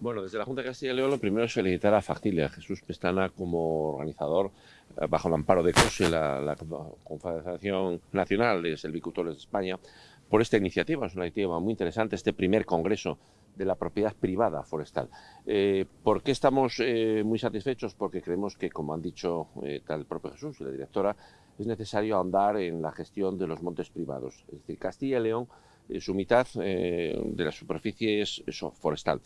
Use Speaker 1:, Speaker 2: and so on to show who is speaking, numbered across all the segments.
Speaker 1: Bueno, desde la Junta de Castilla y León lo primero es felicitar a Factilia, a Jesús Pestana como organizador eh, bajo el amparo de COSE, la, Confederación Nacional de Selvicultores de España, por esta iniciativa. Es una iniciativa muy interesante, este primer congreso de la propiedad privada forestal. Eh, ¿Por qué estamos eh, muy satisfechos? Porque creemos que, como han dicho tal el propio Jesús y la directora, es necesario ahondar en la gestión de los montes privados. Es decir, Castilla y León, su mitad de la superficie es, es forestal.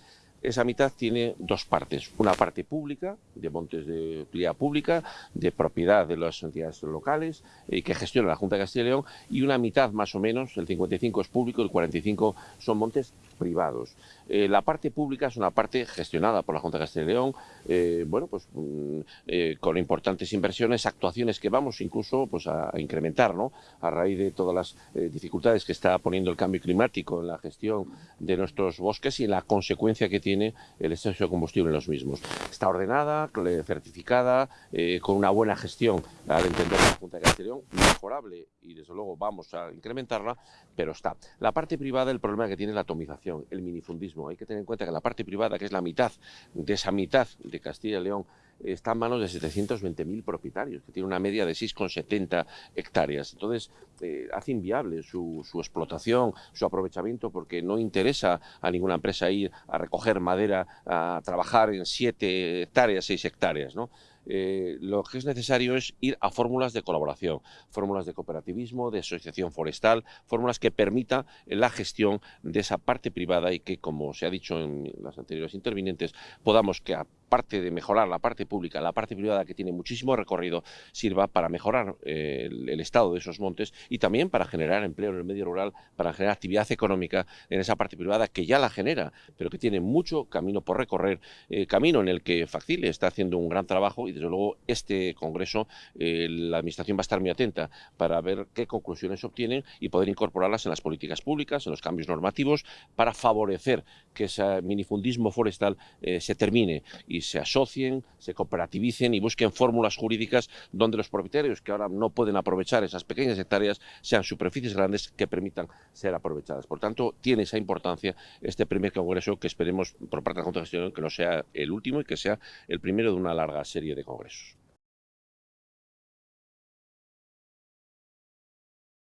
Speaker 1: Esa mitad tiene dos partes, una parte pública, de montes de utilidad pública, de propiedad de las entidades locales, eh, que gestiona la Junta de Castilla y León, y una mitad más o menos, el 55 es público, el 45 son montes privados. Eh, la parte pública es una parte gestionada por la Junta de Castilla y León, eh, bueno, pues mm, eh, con importantes inversiones, actuaciones que vamos incluso pues, a, a incrementar, ¿no? A raíz de todas las eh, dificultades que está poniendo el cambio climático en la gestión de nuestros bosques y en la consecuencia que tiene el exceso de combustible en los mismos. Está ordenada, certificada, eh, con una buena gestión al entender la Junta de León, mejorable y desde luego vamos a incrementarla, pero está. La parte privada, el problema que tiene la atomización, el minifundismo. Hay que tener en cuenta que la parte privada, que es la mitad de esa mitad de Castilla y León, está en manos de 720.000 propietarios, que tiene una media de 6,70 hectáreas. Entonces, eh, hace inviable su, su, explotación, su aprovechamiento, porque no interesa a ninguna empresa ir a recoger madera, a trabajar en 7 hectáreas, 6 hectáreas, ¿no? eh, lo que es necesario es ir a fórmulas de colaboración, fórmulas de cooperativismo, de asociación forestal, fórmulas que permitan la gestión de esa parte privada y que, como se ha dicho en las anteriores intervinientes, podamos que aparte de mejorar la parte pública, la parte privada que tiene muchísimo recorrido, sirva para mejorar eh, el, estado de esos montes y también para generar empleo en el medio rural, para generar actividad económica en esa parte privada que ya la genera, pero que tiene mucho camino por recorrer, eh, camino en el que Facile está haciendo un gran trabajo y desde luego este congreso eh, la administración va a estar muy atenta para ver qué conclusiones obtienen y poder incorporarlas en las políticas públicas, en los cambios normativos, para favorecer que ese minifundismo forestal se termine y se asocien, se cooperativicen y busquen fórmulas jurídicas donde los propietarios que ahora no pueden aprovechar esas pequeñas hectáreas sean superficies grandes que permitan ser aprovechadas. Por tanto, tiene esa importancia este primer congreso que esperemos por parte de la Junta de Gestión que no sea el último y que sea el primero de una larga serie de congresos.